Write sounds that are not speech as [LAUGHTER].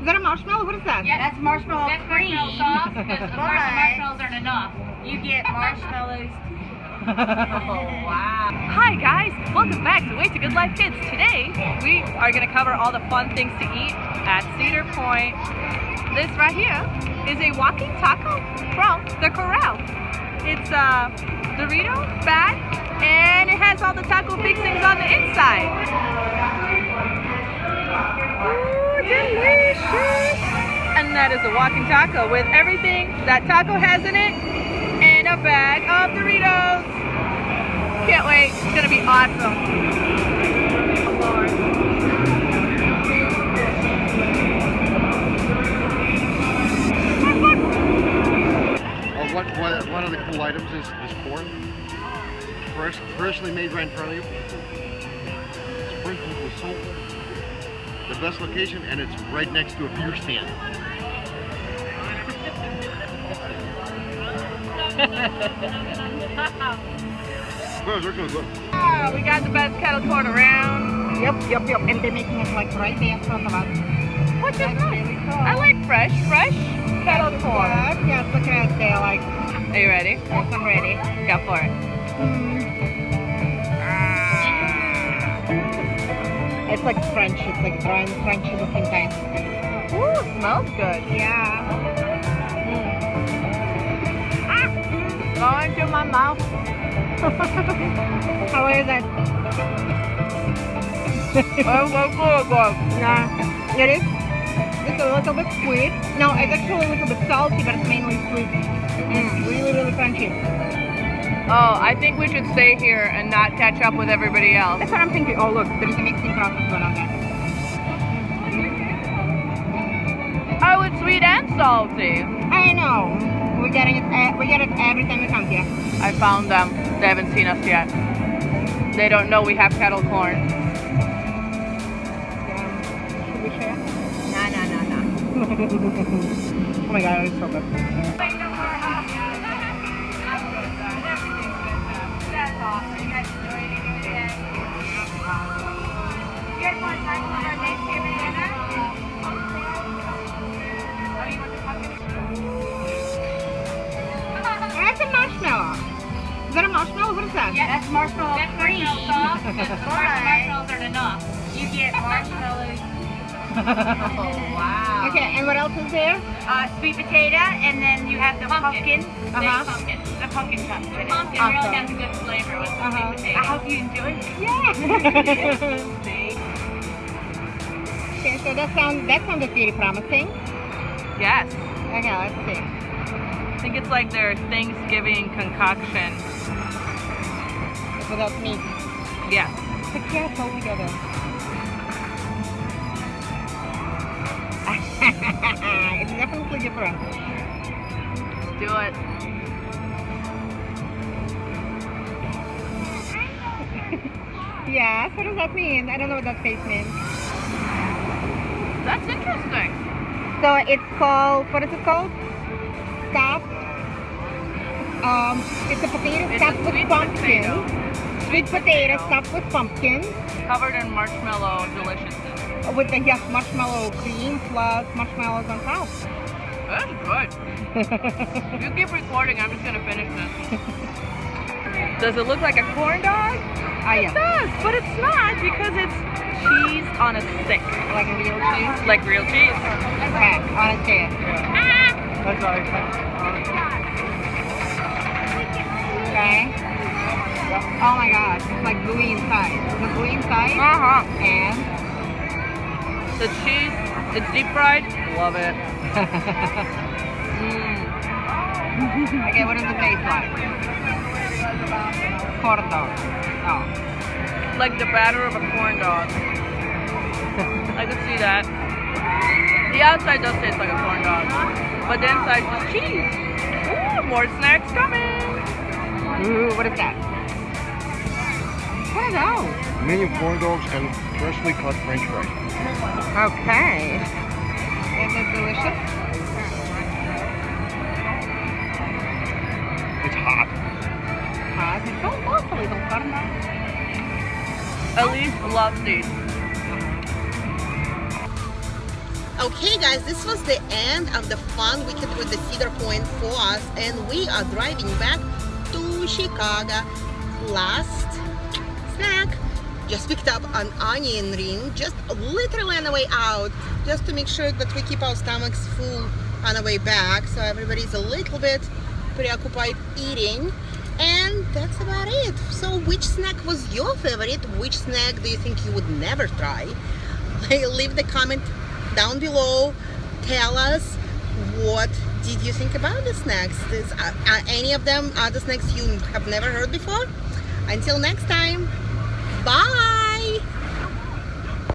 Is that a marshmallow? What is that? Yeah. That's marshmallow That's cream. marshmallow sauce. Because of course the marshmallows aren't enough. You get marshmallows. [LAUGHS] Oh, wow. Hi guys, welcome back to Way to Good Life Kids. Today we are going to cover all the fun things to eat at Cedar Point. This right here is a walking taco from the Corral. It's a Dorito bag and it has all the taco fixings on the inside. Ooh, delicious! And that is a walking taco with everything that taco has in it and a bag of Doritos. Can't wait. It's gonna be awesome. What, what, one of the cool items is, is corn. Fresh, freshly made right in front of you. Sprinkled with salt. The best location, and it's right next to a beer stand. Those are good. Look. Ah, we got the best kettle corn around. Yep, yep, yep. And they're making it like right there in front of us. Which is That's nice. really cool. I like fresh, fresh kettle corn. Yes, look at it there. Like, Are you ready? yes, I'm ready. Go for it. It's like French. It's like and French at the same time. Ooh, smells good. Yeah. Ah! Going to my mouth. [LAUGHS] How is it? Oh, so good. Yeah. It is. It's a little bit sweet. No, it's actually a little bit salty, but it's mainly sweet. It's really, really crunchy. Oh, I think we should stay here and not catch up with everybody else. That's what I'm thinking. Oh, look, there's a mixing process going on there. Oh, it's sweet and salty. I know. We're getting it. Uh, we get it every time we come here. I found them. They haven't seen us yet. They don't know we have kettle corn. Um, should we share? Nah, nah, nah, nah. [LAUGHS] Oh my god, it's so good. Is that a marshmallow? What is that? That's marshmallow That's cream. marshmallow sauce. Because of course the But- marshmallows aren't enough. You get marshmallows. wow. [LAUGHS] Okay, and what else is there? Uh, sweet potato, and then you have the Pumpkin. pumpkin. Uh-huh. pumpkin. The pumpkin with it. Pumpkin Awesome. really has a good flavor with the Uh-huh. sweet I hope you enjoy it. Yeah. [LAUGHS] Okay, so that sounds that sounded pretty promising. Yes. Okay, let's see. I think it's like their Thanksgiving concoction. Without meat. Yes. The cats all together. [LAUGHS] it's definitely different. Let's Do it. [LAUGHS] Yes, what does that mean? I don't know what that face means. That's interesting. So it's called, what is it called? Stuffed. Um, it's a potato It's a stuffed with pumpkin. potato. Sweet potato stuffed with pumpkin. Covered in marshmallow deliciousness. With the yes, marshmallow cream plus marshmallows on top. That's good. you keep recording, I'm just gonna finish this. Does it look like a corn dog? Ah, It yeah. does, but it's not because it's cheese on a stick. Like real cheese. Like real cheese. Okay, on a chair. That's all Okay. Oh my god, it's like gooey inside. The gooey inside Uh-huh. and The cheese, it's deep fried. Love it. Mm. [LAUGHS] okay, what does it taste like? Corn dog. Oh. Like the batter of a corn dog. I can see that. The outside does taste like a corn dog. But the inside is cheese. Ooh, more snacks coming. Ooh, what is that? What are those? Mini corn dogs and freshly cut french fries. Okay. Is it delicious? It's hot. Ah, it's so awfully don't corn dog. Elise loves these. Okay guys, this was the end of the fun weekend with the Cedar Point for us and we are driving back to Chicago. Last snack, just picked up an onion ring just literally on the way out just to make sure that we keep our stomachs full on the way back so everybody's a little bit preoccupied eating and that's about it. So which snack was your favorite? Which snack do you think you would never try? [LAUGHS] Leave the comment down below. Tell us what did you think about the snacks? Is, uh, are any of them are the snacks you have never heard before? Until next time, bye!